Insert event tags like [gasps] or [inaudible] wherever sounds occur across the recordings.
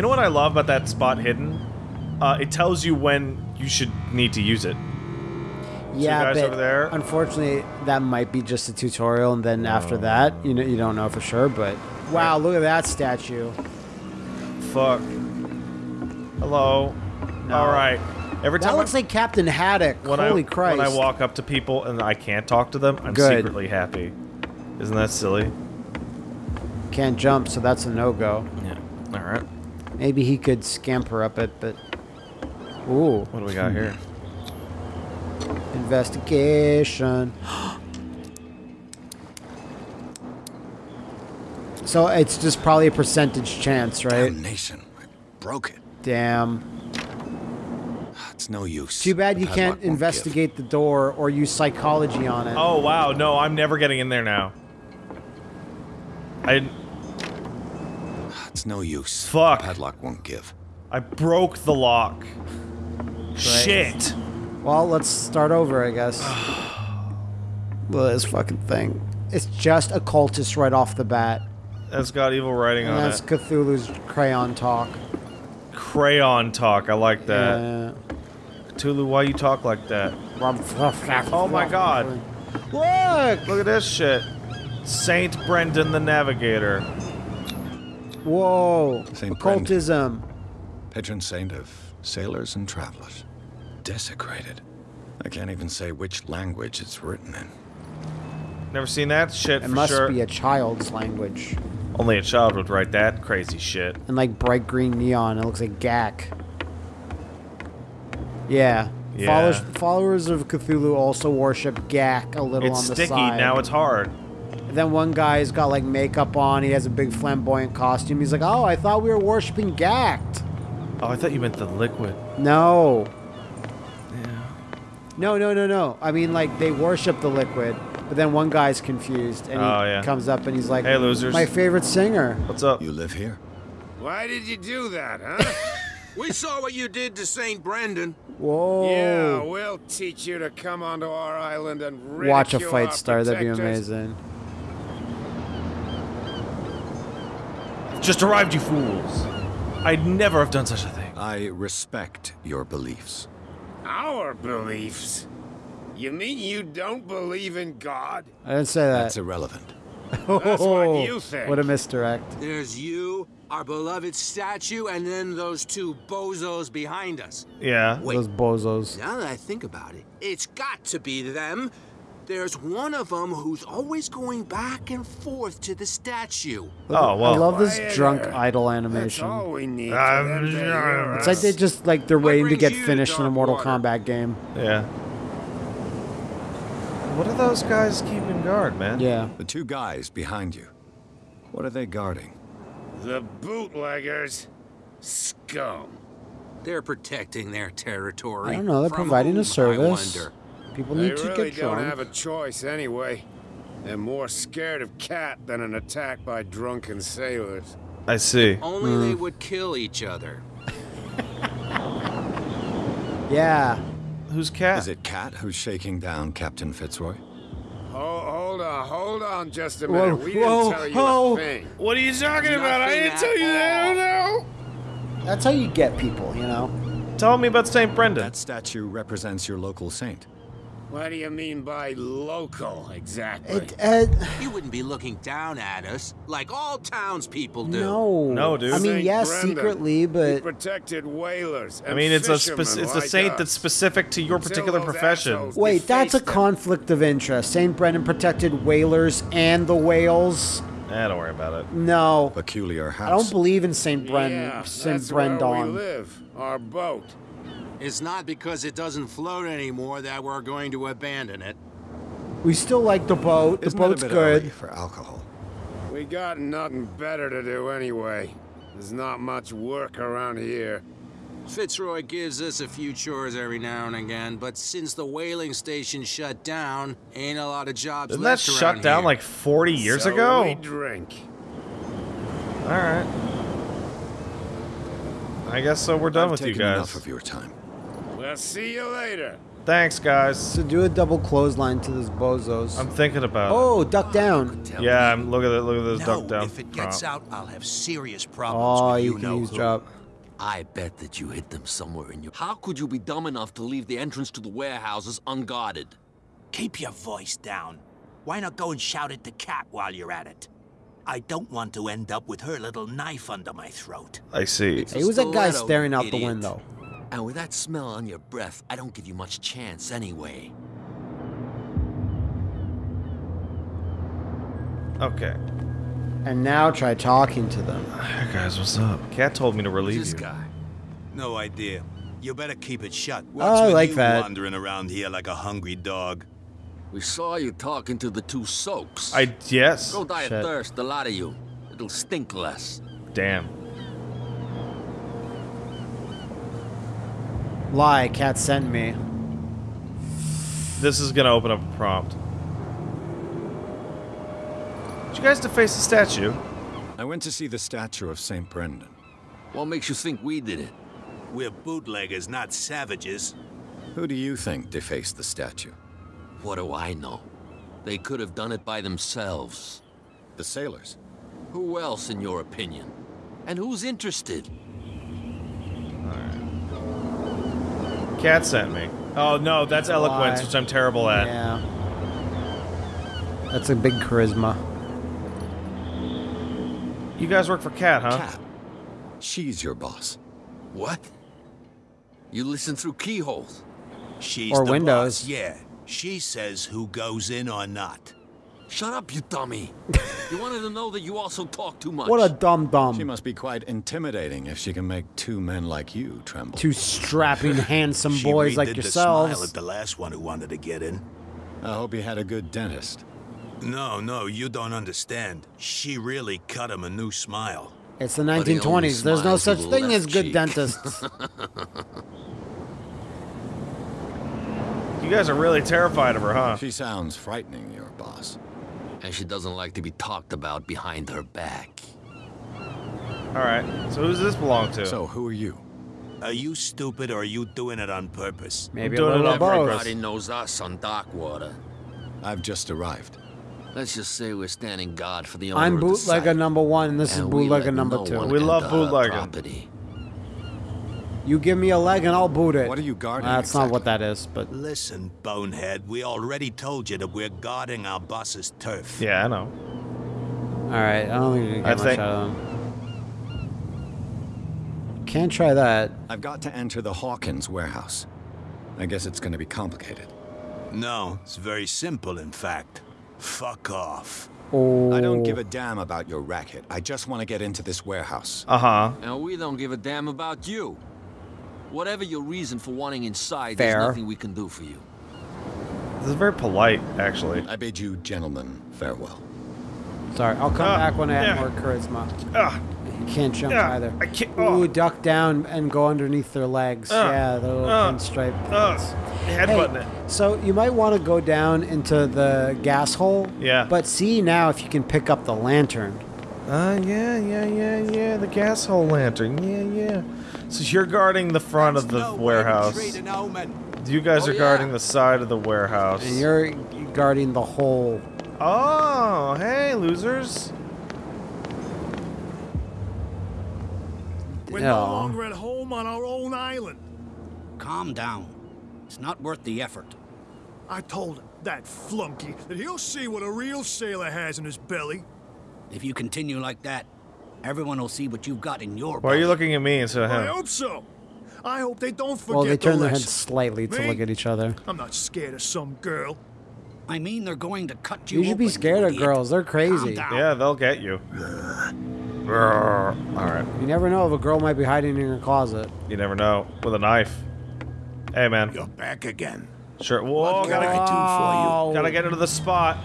You know what I love about that spot hidden? Uh, it tells you when you should need to use it. Yeah, guys but over there? unfortunately, that might be just a tutorial, and then after that, you know, you don't know for sure. But wow, look at that statue. Fuck. Hello. All right. Every time That looks I, like Captain Haddock. when Holy I Christ! when I walk up to people and I can't talk to them, I'm Good. secretly happy. Isn't that silly? Can't jump, so that's a no go. Yeah. All right. Maybe he could scamper up it, but ooh, What do we got here? Hmm. investigation. [gasps] so it's just probably a percentage chance, right? Damnation. I broke it. Damn. It's no use. Too bad The you can't won't give. investigate the door or use psychology on it. Oh wow, no, I'm never getting in there now. I It's no use. Fuck. The padlock won't give. I broke the lock. Shit. Well, let's start over, I guess. [sighs] well, this fucking thing. It's just a cultist right off the bat. That's got evil writing And on that's it. That's Cthulhu's crayon talk. Crayon talk. I like that. Uh, Cthulhu, why you talk like that? oh Oh my god. Look! Look at this shit. Saint Brendan the Navigator. Whoa. Saint Occultism. Patron saint of sailors and travelers. Desecrated. I can't even say which language it's written in. Never seen that shit It for must sure. be a child's language. Only a child would write that crazy shit. And like bright green neon. It looks like Gak. Yeah. Yeah. Followers, followers of Cthulhu also worship Gak a little It's on the sticky, side. now it's hard. And then one guy's got like makeup on. He has a big flamboyant costume. He's like, "Oh, I thought we were worshiping Gak." Oh, I thought you meant the liquid. No, Yeah. no, no, no, no. I mean, like they worship the liquid, but then one guy's confused and he Oh, yeah. comes up and he's like, Hey, losers. My favorite singer." What's up? You live here? Why did you do that, huh? [laughs] We saw what you did to St. Brendan. Whoa! yeah, we'll teach you to come onto our island and Watch a fight our star. That'd be amazing. Just arrived, you fools. I'd never have done such a thing. I respect your beliefs. Our beliefs? You mean you don't believe in God? I didn't say that. That's irrelevant. That's what oh, you think. What a misdirect. There's you, our beloved statue, and then those two bozos behind us. Yeah. Wait. Those bozos. Now that I think about it, it's got to be them. There's one of them who's always going back and forth to the statue. Oh, well. I love this Quieter. drunk idle That's animation. all we need. I'm for them to sure. It's like us. they just like they're waiting to get finished in a Mortal Darkwater? Kombat game. Yeah. What are those guys keeping guard, man? Yeah. The two guys behind you. What are they guarding? The bootleggers. Scum. They're protecting their territory. I don't know. They're providing whom, a service. I wonder. People They need to really get don't have a choice anyway. They're more scared of cat than an attack by drunken sailors. I see. Only Hmm. they would kill each other. [laughs] Yeah. Who's cat? Is it Cat who's shaking down Captain Fitzroy? Oh, hold on, hold on just a Whoa, minute. we didn't whoa, tell you whoa. a thing. What are you talking about? I didn't tell you that. all. Oh That's how you get people, you know? Tell me about St. Brendan. That statue represents your local saint. What do you mean by local, exactly? It, uh, You wouldn't be looking down at us like all townspeople do. no. No, dude. I mean, Saint yes, Brendan. secretly, He but protected whalers. I mean, it's a fishermen spec- it's a saint us. that's specific to your Until particular profession. wait, that's a them. conflict of interest. St. Brendan protected whalers and the whales. Eh, don't worry about it. No. Peculiar house. I don't believe in St. Bren Yeah, St. that's where we live. Our boat. It's not because it doesn't float anymore that we're going to abandon it. We still like the boat. The Isn't it a boat's bit good. early for alcohol? We got nothing better to do anyway. There's not much work around here. Fitzroy gives us a few chores every now and again, but since the whaling station shut down, ain't a lot of jobs Didn't that left shut around down here. like 40 years So ago? We drink. All right. I guess so. We're done I've with you guys. enough of your time. We'll see you later. Thanks, guys. So do a double clothesline to this bozos. I'm thinking about oh, duck down. it. Yeah, I'm look at it. Look at this No, duck down. if it gets prompt. out, I'll have serious problems Oh, with you you can know use who. drop. I bet that you hid them somewhere in your. How could you be dumb enough to leave the entrance to the warehouses unguarded? Keep your voice down. Why not go and shout at the cat while you're at it? I don't want to end up with her little knife under my throat. I see. It's a He was a guy staring out the window. And with that smell on your breath, I don't give you much chance anyway. Okay. And now try talking to them. Hey guys, what's up? Cat told me to relieve This you. guy. No idea. You better keep it shut. Oh, I with like you that. wandering around here like a hungry dog? We saw you talking to the two soaks. I yes. Go die Shit. of thirst, the lot of you. It'll stink less. Damn. Lie, cat sent me. This is gonna open up a prompt. Did you guys deface the statue? I went to see the statue of St. Brendan. What makes you think we did it? We're bootleggers, not savages. Who do you think defaced the statue? What do I know? They could have done it by themselves. The sailors. Who else, in your opinion? And who's interested? Cat sent me. Oh no, that's eloquence, which I'm terrible at. Yeah. That's a big charisma. You guys work for Cat, huh? Cat. She's your boss. What? You listen through keyholes. She's Or the windows. boss, yeah. She says who goes in or not. Shut up, you dummy. you wanted to know that you also talk too much. What a dumb dumb. She must be quite intimidating if she can make two men like you tremble. Two strapping, [laughs] handsome boys like redid the smile at the last one who wanted to get in. I hope you had a good dentist. No, no, you don't understand. She really cut him a new smile. It's the But he 1920s. There's no such thing as good cheek. dentists. [laughs] You guys are really terrified of her, huh? She sounds frightening, your boss. And she doesn't like to be talked about behind her back. All right. So who's this belong to? So, who are you? Are you stupid or are you doing it on purpose? Maybe a doing it little on of both. Everybody knows us on Darkwater. I've just arrived. Let's just say we're standing guard for the owner I'm of the bootlegger site. number one, and this is And we bootlegger number no two. We love enter her bootlegging. property. You give me a leg and I'll boot it. What are you guarding That's not what that is, but Listen, bonehead, we already told you that we're guarding our boss's turf. yeah, I know. all right. I don't think we can I get much think- out of them. Can't try that. I've got to enter the Hawkins warehouse. I guess it's going to be complicated. No, it's very simple, in fact. Fuck off. Oh, I don't give a damn about your racket. I just want to get into this warehouse. Uh huh. And we don't give a damn about you. Whatever your reason for wanting inside, Fair. there's nothing we can do for you. This is very polite, actually. I bid you gentlemen farewell. Sorry, I'll come Ah, back when I have yeah. more charisma. Ah, You can't jump Yeah, either. I can't- Ooh, oh. duck down and go underneath their legs. Ah, yeah, the little ah, pinstripe. uh, headbutting Hey, it. so you might want to go down into the gas hole. Yeah. But see now if you can pick up the lantern. Uh, yeah, yeah, yeah, yeah. The gas hole lantern. Yeah, yeah. So you're guarding the front of the No warehouse. treat an omen. You guys Oh, are guarding yeah. the side of the warehouse. And you're guarding the hole. Oh, hey, losers. We're Yeah. no longer at home on our own island. Calm down. It's not worth the effort. I told him, that flunky, that he'll see what a real sailor has in his belly. If you continue like that, everyone will see what you've got in your Why are you looking at me instead of I hope so. I hope they don't forget Well, they turn the their heads lesson. slightly to look at each other. I'm not scared of some girl. I mean, they're going to cut you You should be open, scared of girls. They're crazy. Yeah, they'll get you. All right. You never know if a girl might be hiding in your closet. You never know. With a knife. Hey, man. You're back again. Sure. Whoa, What can gotta, I do for you? gotta get into the spot.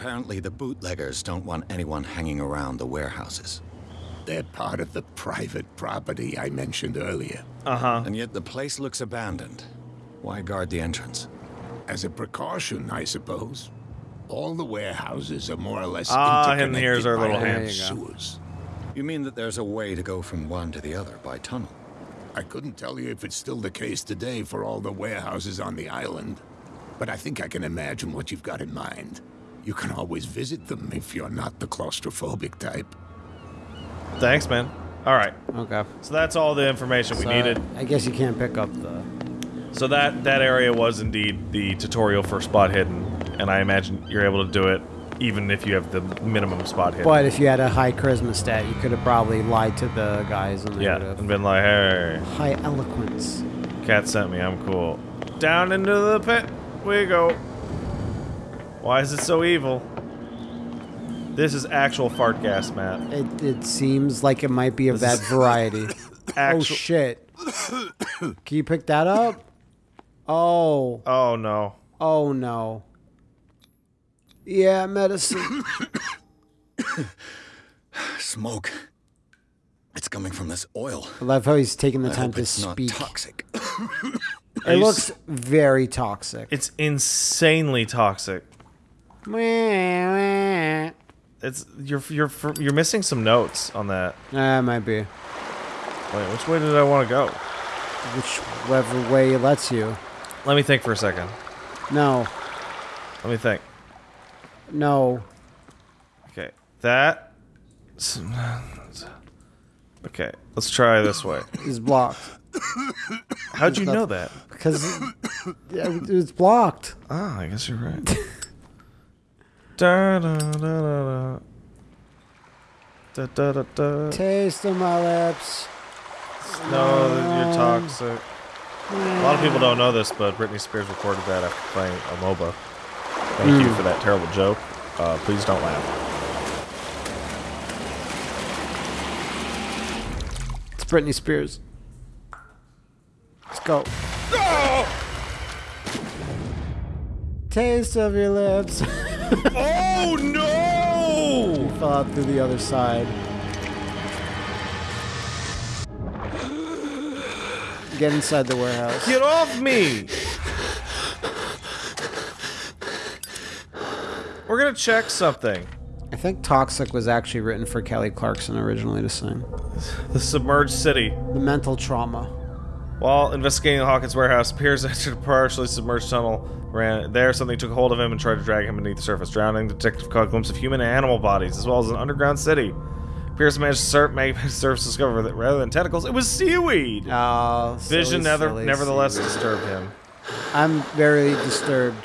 Apparently, the bootleggers don't want anyone hanging around the warehouses. They're part of the private property I mentioned earlier. Uh huh. And yet the place looks abandoned. Why guard the entrance? As a precaution, I suppose. All the warehouses are more or less Ah, and interconnected here's our by little hand. sewers. You mean that there's a way to go from one to the other by tunnel? I couldn't tell you if it's still the case today for all the warehouses on the island, but I think I can imagine what you've got in mind. You can always visit them if you're not the claustrophobic type. Thanks, man. All right. Okay. So that's all the information we needed. I guess you can't pick up the. So that that area was indeed the tutorial for spot hidden, and I imagine you're able to do it even if you have the minimum spot hidden. But if you had a high charisma stat, you could have probably lied to the guys and yeah, would have. and been like, hey, High eloquence. cat sent me, I'm cool. Down into the pit we go. Why is it so evil? This is actual fart gas, Matt. It, it seems like it might be of that [laughs] variety. oh shit! Can you pick that up? Oh. Oh no. Oh no. Yeah, medicine. [coughs] Smoke. It's coming from this oil. I love how he's taking the I time hope to it's not speak. toxic. It looks very toxic. It's insanely toxic. It's you're you're you're missing some notes on that. might be. Wait, which way did I want to go? Whichever way it lets you. Let me think for a second. No. Let me think. No. Okay, that. Okay, let's try this way. Is blocked. How'd you know that? Because it's blocked. Ah, I guess you're right. [laughs] da, da, da, da, da. Da, da. Taste of my lips. No, you're toxic. A lot of people don't know this, but Britney Spears recorded that after playing a MOBA. Thank you Mm. for that terrible joke. Uh, please don't laugh. It's Britney Spears. Let's go. Taste of your lips. [laughs] oh no! Fell out through the other side. Get inside the warehouse. Get off me! We're gonna check something. I think Toxic was actually written for Kelly Clarkson originally to sing. The submerged city. The mental trauma. While investigating the Hawkins warehouse, Pierce entered a partially submerged tunnel. Ran there, something took hold of him and tried to drag him beneath the surface. Drowning, the detective caught a glimpse of human and animal bodies, as well as an underground city. Pierce managed to sur- make [laughs] surface discover that rather than tentacles, it was seaweed. Oh, Vision, silly, never, silly nevertheless, seaweed. disturbed him. I'm very disturbed.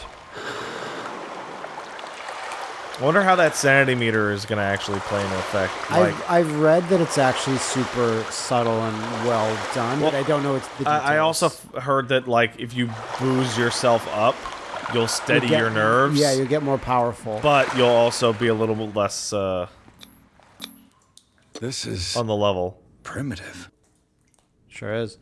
I wonder how that sanity meter is going to actually play into effect. Like, I've, I've read that it's actually super subtle and well done, but I don't know it's the details. I, I also f- heard that like if you booze yourself up, you'll steady get- your nerves. Yeah, you'll get more powerful. but you'll also be a little less uh, This is on the level. primitive. Sure is.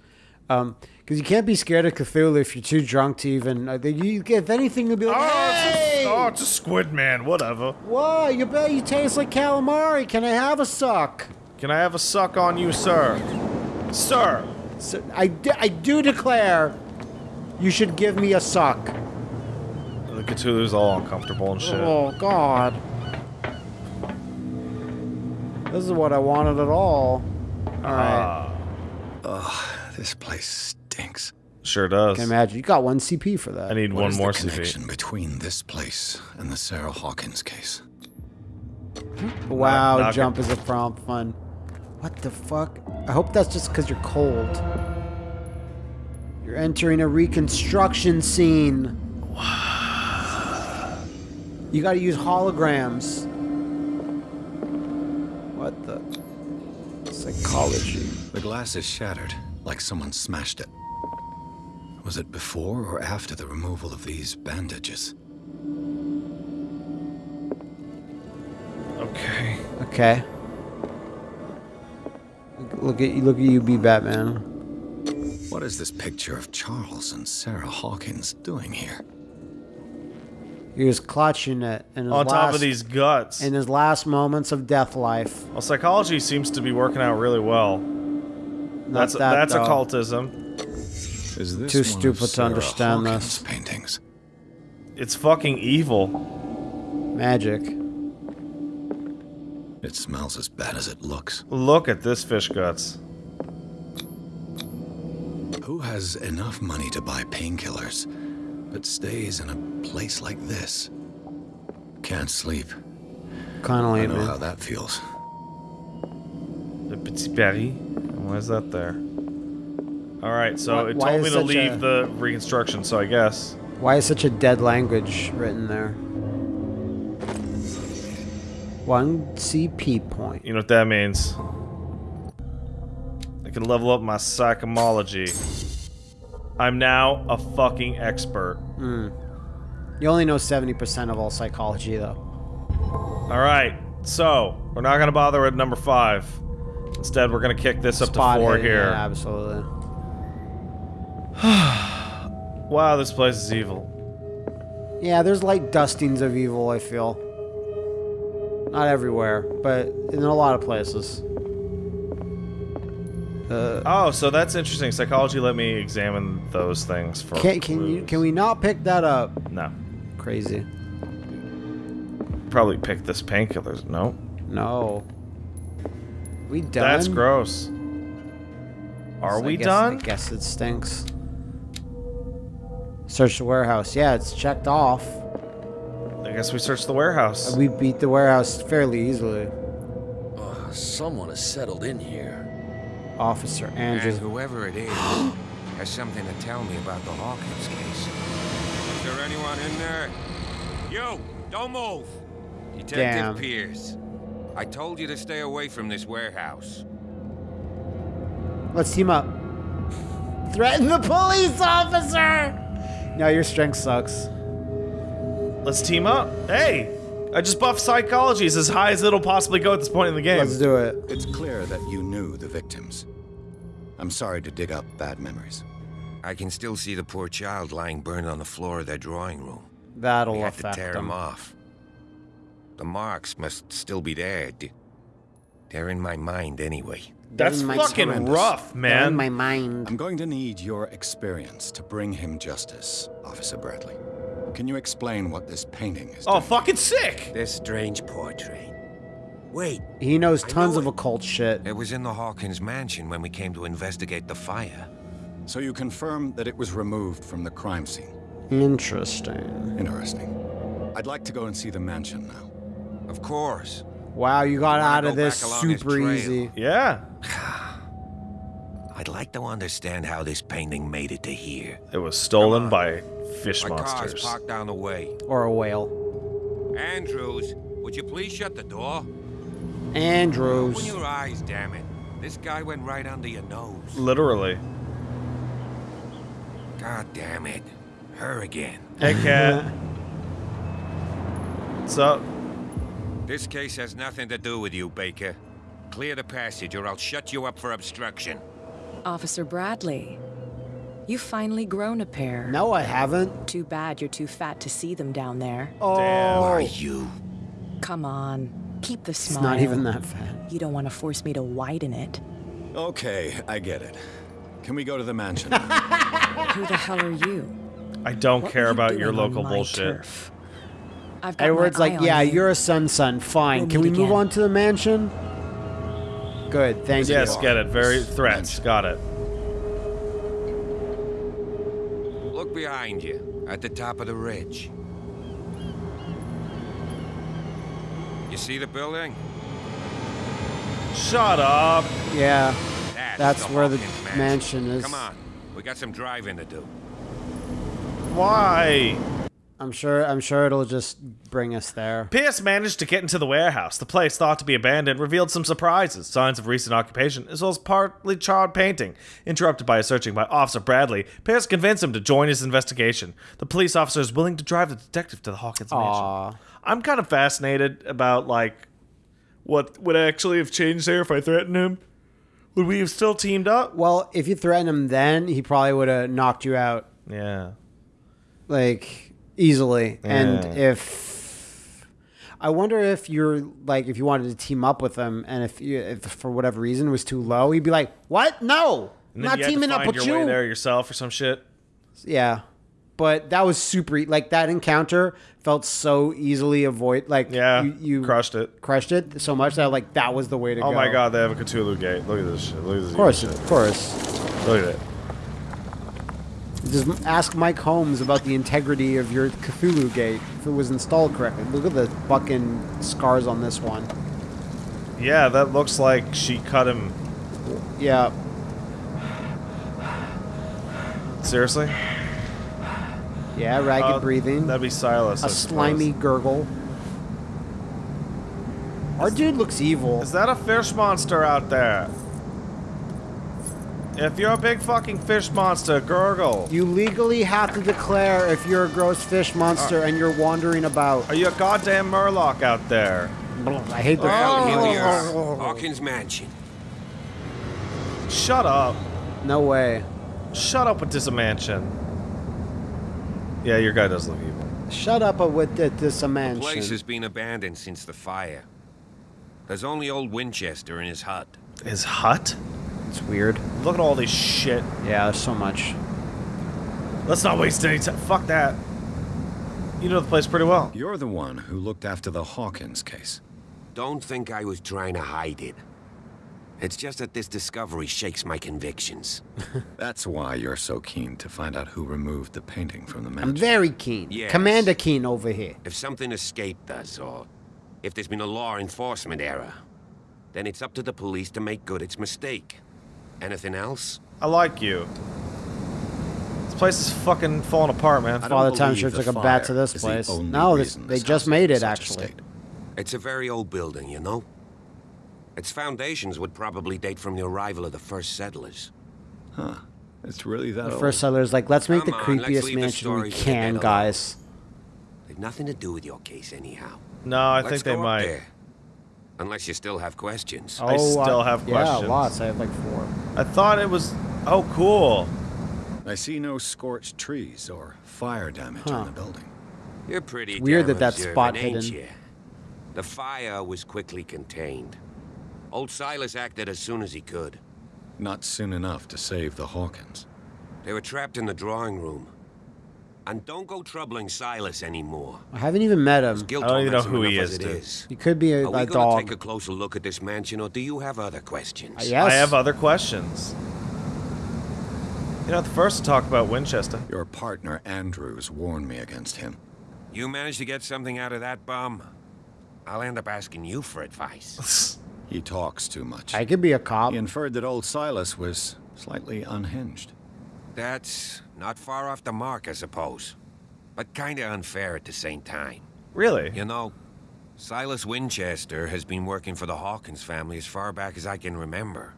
Um, because you can't be scared of Cthulhu if you're too drunk to even. Uh, you, if anything, you'll be like, "Hey, Oh, it's a squid man. Whatever. what? You bet you taste like calamari. Can I have a suck?" Can I have a suck on you, sir? Sir. So I, d- I do declare, you should give me a suck. The Cthulhu's all uncomfortable and shit. Oh God. This is what I wanted at all. All right. Ah, Ugh, this place stinks. Sure does. I Can imagine you got one CP for that. I need What one is more the CP. connection between this place and the Sarah Hawkins case? Hmm? Wow, Knock- knock jump it. is a prompt fun. What the fuck? I hope that's just because you're cold. You're entering a reconstruction scene. You gotta use holograms. What the? Psychology. The glass is shattered, like someone smashed it. Was it before or after the removal of these bandages? Okay. Okay. Look at you. Look at you, be Batman. What is this picture of Charles and Sarah Hawkins doing here? He was clutching it in his On top of these guts. in his last moments of death life. Well, psychology seems to be working out really well. Not That's that, that's though. occultism. Is this Too stupid to understand Hawkins' this. paintings? It's fucking evil. Magic. It smells as bad as it looks. Look at this fish guts. Who has enough money to buy painkillers, but stays in a place like this? Can't sleep. Kind of I know man. how that feels. Le Petit Paris. Why is that there? All right, so Why- it told me to leave a- the reconstruction, so I guess. Why is such a dead language written there? One CP point. You know what that means? I can level up my psychomology. I'm now a fucking expert. Hmm. You only know 70% of all psychology, though. All right, so we're not gonna bother with number five. Instead, we're gonna kick this up Spot to four hidden, here. Yeah, absolutely. [sighs] Wow, this place is evil. Yeah, there's light dustings of evil, I feel. Not everywhere, but in a lot of places. Uh, Oh, so that's interesting. Psychology let me examine those things for. can, can you can we not pick that up? No, Crazy. probably pick this painkillers. No, No. We done? that's gross. Are I we guess- done? I guess it stinks. Search the warehouse. Yeah, it's checked off. I guess we searched the warehouse. We beat the warehouse fairly easily. Uh, someone has settled in here. Officer And Andrews. whoever it is [gasps] has something to tell me about the Hawkins case. Is there anyone in there? You! Don't move! Detective Damn. Pierce. I told you to stay away from this warehouse. Let's team up. Threaten the police officer! No, your strength sucks. Let's team up. Hey, I just buffed psychology. It's as high as it'll possibly go at this point in the game. Let's do it. It's clear that you knew the victims. I'm sorry to dig up bad memories. I can still see the poor child lying burned on the floor of their drawing room. That'll we had to tear them. him off. The marks must still be there. They're in my mind anyway. That's my fucking horrendous. rough, They're man. in my mind. I'm going to need your experience to bring him justice, Officer Bradley. Can you explain what this painting is? oh, doing? fucking sick. This strange portrait. Wait, He knows tons know of it. occult shit. It was in the Hawkins mansion when we came to investigate the fire. So you confirm that it was removed from the crime scene. Interesting. Interesting. I'd like to go and see the mansion now. Of course. Wow, you got out of this this super trail? easy. Yeah, I'd like to understand how this painting made it to here. it was stolen by fish My car's monsters. parked down the way. Or a whale. Andrews, would you please shut the door? Andrews. Open Andrews. your eyes, damn it. This guy went right under your nose. Literally. God damn it. Her again. Hey, cat. [laughs] What's up? This case has nothing to do with you, Baker. Clear the passage or I'll shut you up for obstruction. Officer Bradley, you've finally grown a pair. No, I haven't. Too bad you're too fat to see them down there. Oh, Are you? Come on, keep the it's not even that fat. You don't want to force me to widen it. Okay, I get it. Can we go to the mansion? [laughs] Who the hell are you? I don't What care were you about your local bullshit. turf? I've got Edward's my like, on yeah, you. you're a sun son. Fine. We'll Can we meet move again." on to the mansion? Good, thank Yes, you. Yes, get it. Very threats. Got it. Look behind you, at the top of the ridge. You see the building? Shut up. Yeah, That's, that's the where the Hawkins mansion is. Come on, we got some driving to do. Why? I'm sure. I'm sure it'll just bring us there. Pierce managed to get into the warehouse. The place, thought to be abandoned, revealed some surprises, signs of recent occupation, as well as partly charred painting. Interrupted by a searching by Officer Bradley, Pierce convinced him to join his investigation. The police officer is willing to drive the detective to the Hawkins Aw. mansion. I'm kind of fascinated about like what would actually have changed there if I threatened him. Would we have still teamed up? Well, if you threatened him then, he probably would have knocked you out Yeah. like easily. And if I wonder if you're like if you wanted to team up with him, and if you, if for whatever reason was too low, he'd be like, "What? No, not you had to teaming up with your you." way there yourself or some shit. Yeah. But that was super like that encounter felt so easily avoid like Yeah, you, you crushed it. crushed it so much that like that was the way to Oh go. Oh my god, they have a Cthulhu gate. Look at this shit. Look at this Of course, shit. of course. Look at it. Just ask Mike Holmes about the integrity of your Cthulhu gate if it was installed correctly. Look at the fucking scars on this one. Yeah, that looks like she cut him. Yeah. Seriously? Yeah, ragged Uh, breathing. That'd be Silas. I a suppose. slimy gurgle. Our dude looks evil. Is that a fish monster out there? If you're a big fucking fish monster, gurgle. You legally have to declare if you're a gross fish monster and you're wandering about. Are you a goddamn murloc out there? I hate the Well, here we Oh. Hawkins Mansion. Shut up. No way. Shut up with this mansion. Yeah, your guy does look evil. Shut up with the, this The mansion. place has been abandoned since the fire. There's only old Winchester in his hut. His hut? It's weird. Look at all this shit. Yeah, there's so much. Let's not waste any time. Fuck that. You know the place pretty well. You're the one who looked after the Hawkins case. Don't think I was trying to hide it. It's just that this discovery shakes my convictions. [laughs] That's why you're so keen to find out who removed the painting from the mansion. I'm very keen. Yes. Commander Keen over here. If something escaped us, or if there's been a law enforcement error, then it's up to the police to make good its mistake. Anything else? I like you. This place is fucking falling apart, man. I don't Father Time believe sure the took a bat to this is the place. No, this, they just made it in a actually. It's a very old building, you know? Its foundations would probably date from the arrival of the first settlers. Huh. It's really that The old. first settlers like, let's make Come the on, let's creepiest the mansion we stories to the can, guys. They've nothing to do with your case, anyhow. No, I Let's think they might. there. Unless you still have questions. I oh, still have questions. Yeah, questions. lots. I have like four. I thought it was. Oh, cool. I see no scorched trees or fire damage Huh. on the building. You're pretty It's weird that that spot ain't hidden. ya? The fire was quickly contained. Old Silas acted as soon as he could. Not soon enough to save the Hawkins. They were trapped in the drawing room. And don't go troubling Silas anymore. I haven't even met him. Guilt I don't even know torments him who he enough is, as it dude. is. He could be a, Are we a gonna dog. take a closer look at this mansion, or do you have other questions? Uh, yes. I have other questions. You're not the first to talk about Winchester. Your partner Andrews warned me against him. You managed to get something out of that bum? I'll end up asking you for advice. [laughs] He talks too much. I could be a cop. He inferred that old Silas was slightly unhinged. That's not far off the mark, I suppose. But kinda unfair at the same time. Really? You know, Silas Winchester has been working for the Hawkins family as far back as I can remember.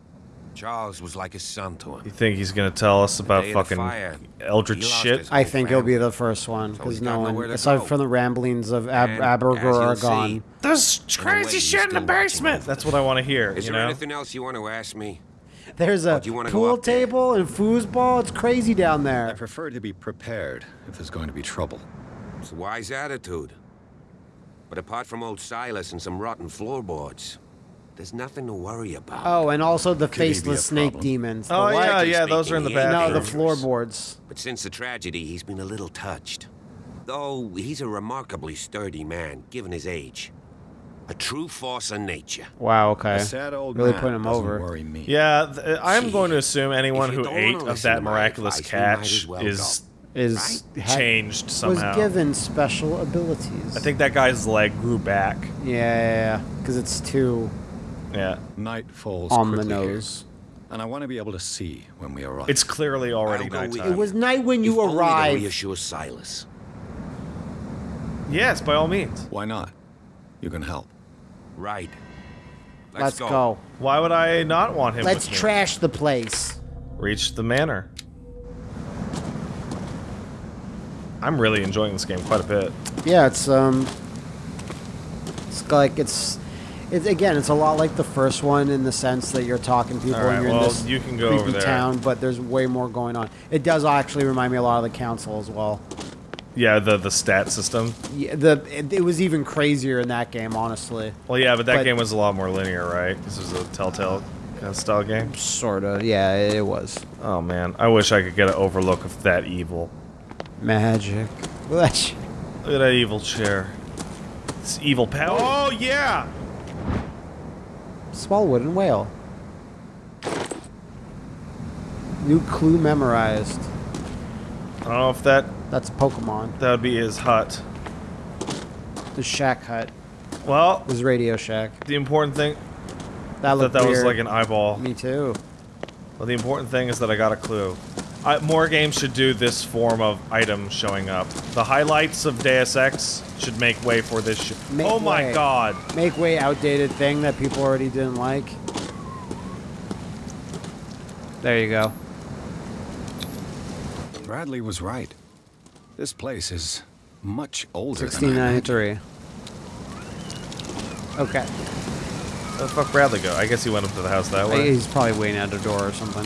Charles was like a son to him. You think he's gonna tell us about day of the fucking fire, eldritch shit? I whole think he'll be the first one because he's no one, nowhere aside go. from the ramblings of Ab- And, Abergor, as you'll are see, gone. There's In a way, crazy he's shit in the basement. That's what I want to hear. Is you there know? anything else you want to ask me? There's oh, a do you wanna go pool up there? table and foosball. It's crazy down there. I prefer to be prepared if there's going to be trouble. It's a wise attitude. But apart from old Silas and some rotten floorboards, there's nothing to worry about. Oh, and also the Could he be a faceless snake problem? demons. The Oh what? yeah, yeah. Those are in the speaking, he No, the floorboards. But since the tragedy, he's been a little touched. Though he's a remarkably sturdy man, given his age. A true force of nature. Wow. Okay. A sad old Really man putting him over. worry me. Yeah, th- uh, I'm Gee, going to assume anyone who ate of that miraculous advice, catch well is Is ha- changed was somehow. given special abilities. I think that guy's leg grew back. Yeah, yeah, because it's too Yeah, Night falls on the quickly here, nose. and I want to be able to see when we arrive. it's clearly already I'll go with nighttime. It was night when you If you only to arrived. reassure Silas. Yes, by all means. Why not? You can help. Right. Let's go. Why would I not want him? Let's with me? trash the place. reach the manor. I'm really enjoying this game quite a bit. Yeah, it's um, it's like it's, it's again, it's a lot like the first one in the sense that you're talking to people All right, and you're well, in this you can go creepy over there. town, but there's way more going on. It does actually remind me a lot of the council as well. Yeah, the the stat system. Yeah, the it, it was even crazier in that game, honestly. Well, yeah, but that But- game was a lot more linear, right? This was a Telltale kind of style game. Sorta, yeah, it was Oh man, I wish I could get an overlook of that evil. magic. Look at that evil chair. It's evil power. Oh yeah. Small wooden whale. New clue memorized. I don't know if that That's a Pokemon. that would be his hut. The Shack Hut. Well, was Radio Shack. the important thing That that looked that was weird. like an eyeball. Me too. Well, the important thing is that I got a clue. I, more games should do this form of item showing up. The highlights of Deus Ex should make way for this. Make oh my way. god! Make way outdated thing that people already didn't like. There you go. Bradley was right. This place is much older than I 1693. Okay. Where the fuck Bradley go? I guess he went up to the house that way. He's probably waiting at a door or something.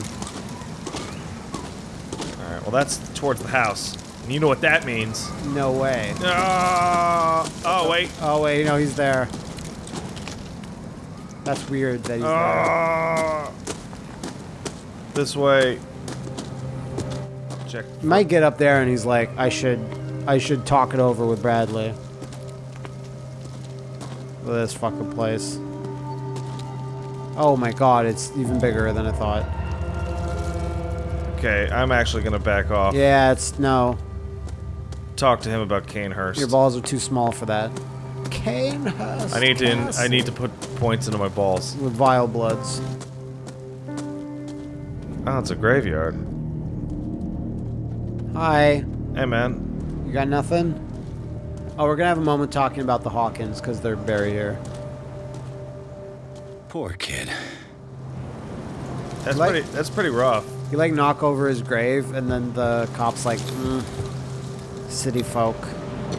All right. Well, that's towards the house. And you know what that means. No way. Ah! oh wait. Oh wait, no, he's there. That's weird that he's there. Ah! this way. Check. He might get up there and he's like, I should, I should talk it over with Bradley. This fucking place. Oh my god, it's even bigger than I thought. Okay, I'm actually gonna back off. Yeah, it's no. Talk to him about Canehurst. Your balls are too small for that. Canehurst. I need to. I need to put points into my balls. with vile bloods. Oh, it's a graveyard. Hi. Hey, man. You got nothing? Oh, we're gonna have a moment talking about the Hawkins because they're buried here. Poor kid. That's Like- pretty. That's pretty rough. You like knock over his grave, and then the cops like, mm, city folk.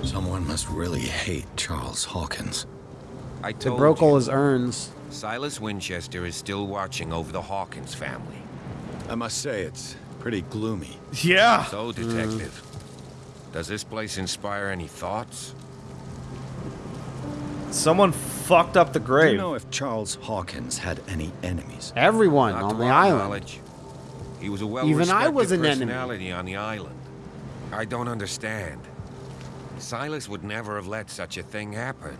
Someone must really hate Charles Hawkins. I They broke you, all his urns. Silas Winchester is still watching over the Hawkins family. I must say, it's pretty gloomy. Yeah. So, detective, does this place inspire any thoughts? Someone fucked up the grave. I Do grave. you know if Charles Hawkins had any enemies? Everyone Not on the island. knowledge. He was a well Even I well-respected was an enemy. personality on the island. I don't understand. Silas would never have let such a thing happen.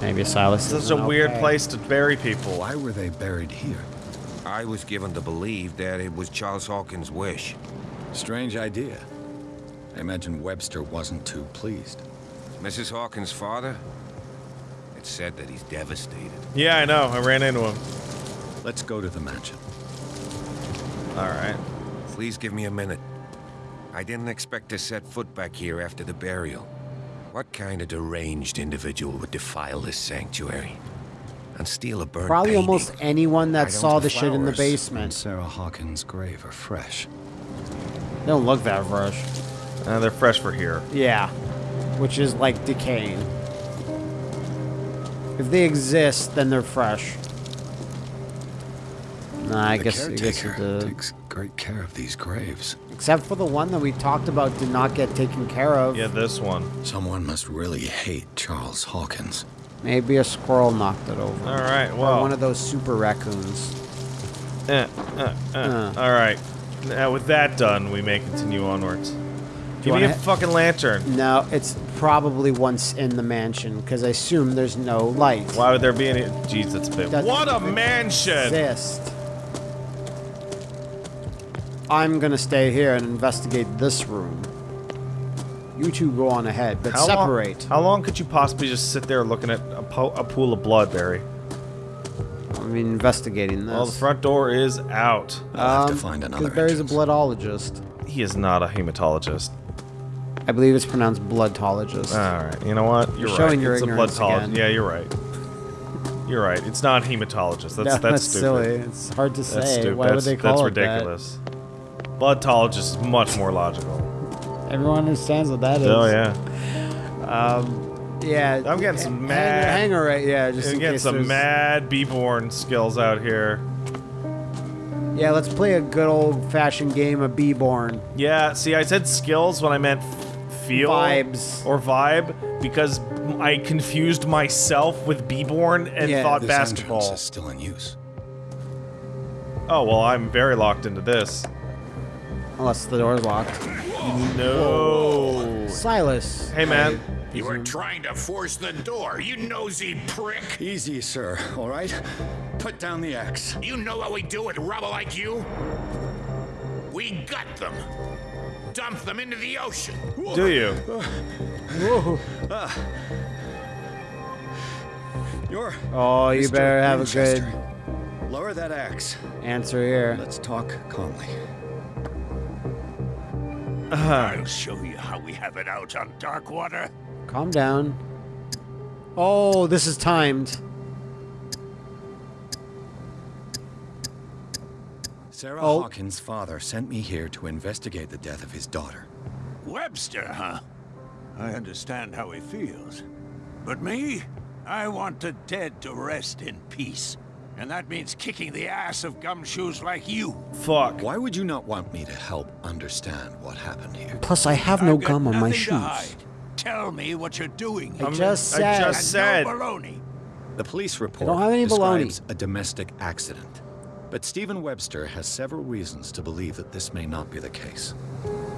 Maybe Silas. This is a isn't weird place to bury people. Why were they buried here? I was given to believe that it was Charles Hawkins' wish. Strange idea. I imagine Webster wasn't too pleased. Mrs. Hawkins' father? It's said that he's devastated. Yeah, I know. I ran into him. Let's go to the mansion. All right. Please give me a minute. I didn't expect to set foot back here after the burial. What kind of deranged individual would defile this sanctuary? And steal a burnt Probably painting? almost anyone that saw the shit in the basement. on Sarah Hawkins' grave are fresh. They don't look that fresh. Uh, they're fresh for here. Yeah, which is like decaying. If they exist, then they're fresh. Nah, I the guess I guess it caretaker takes great care of these graves. Except for the one that we talked about did not get taken care of. Yeah, this one. Someone must really hate Charles Hawkins. Maybe a squirrel knocked it over. All right. well. Or one of those super raccoons. Eh, uh, uh. Uh. All right. Now with that done, we may continue onwards. Give me a fucking lantern. No, it's probably once in the mansion because I assume there's no light. Why would there be any? Jeez, that's big. Doesn't What a mansion! Exist. I'm gonna stay here and investigate this room. You two go on ahead, but How long- separate. how long could you possibly just sit there looking at a, po- a pool of blood, Barry? I mean, investigating this. Well, the front door is out. I'll have to um, find find 'cause another Barry's a bloodologist. He is not a hematologist. I believe it's pronounced bloodologist. All right. You know what? You're, You're showing right. your it's ignorance a bloodologist. again. Yeah, you're right. You're right. It's not hematologist. That's No, that's, that's stupid. silly. It's hard to That's say. stupid. Why would that's, they call that's it that? ridiculous. Bloodologist is much more logical. Everyone understands what that is. Oh yeah. Um, yeah. I'm getting some hang- mad. Hang her right. Yeah, just I'm in getting case some there's- mad B-born skills out here. Yeah, let's play a good old-fashioned game of B-born. Yeah. See, I said skills when I meant feel Vibes. or vibe because I confused myself with B-born and Yeah. thought This basketball. entrance is still in use. Oh well, I'm very locked into this. Unless the door's locked. No. Silas. Hey man. You were trying to force the door, you nosy prick. Easy, sir, all right? Put down the axe. You know what we do with rubble like you? We gut them. dump them into the ocean. Do you? Whoa. Uh, You're. Oh, you Mr. better have a good Lower that axe. answer here. Let's talk calmly. Uh-huh. I'll show you how we have it out on Darkwater. Calm down. Oh, this is timed. Sarah Oh. Hawkins' father sent me here to investigate the death of his daughter. Webster, huh? I understand how he feels. But me? I want the dead to rest in peace. And that means kicking the ass of gumshoes like you. Fuck. Why would you not want me to help understand what happened here? Plus, I have no I've gum on my nothing shoes. Tell me what you're doing. I here. just I just And said. No baloney. The police report don't have any baloney. describes a domestic accident. But Stephen Webster has several reasons to believe that this may not be the case.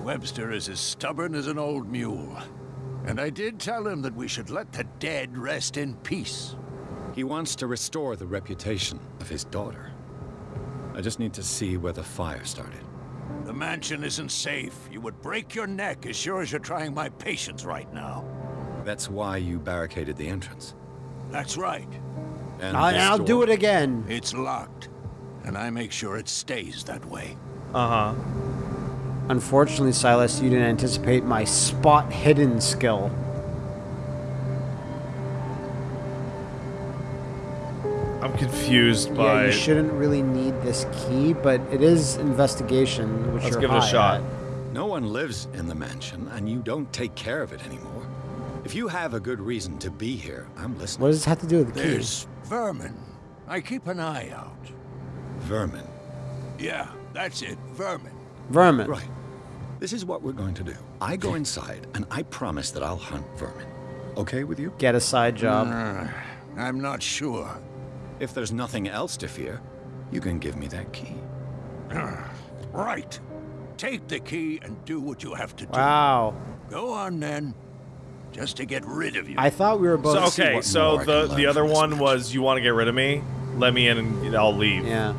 Webster is as stubborn as an old mule. And I did tell him that we should let the dead rest in peace. He wants to restore the reputation of his daughter. I just need to see where the fire started. The mansion isn't safe. You would break your neck as sure as you're trying my patience right now. That's why you barricaded the entrance. That's right. And I, I'll door- do it again. It's locked. And I make sure it stays that way. Uh huh. Unfortunately, Silas, you didn't anticipate my spot hidden skill. I'm confused by. Yeah, you shouldn't really need this key, but it is investigation, which Let's you're give it a shot. at. No one lives in the mansion, and you don't take care of it anymore. If you have a good reason to be here, I'm listening. What does this have to do with the key? There's vermin. I keep an eye out. Vermin. Yeah, that's it. Vermin. Vermin. Right. This is what we're going to do. I go inside, and I promise that I'll hunt vermin. Okay with you? Get a side job. Uh, I'm not sure. If there's nothing else to fear, you can give me that key. [clears throat] Right. Take the key and do what you have to do. Wow. Go on then. Just to get rid of you. I thought we were both. So, okay, so the the other one match. was you want to get rid of me? Let me in and I'll leave. Yeah.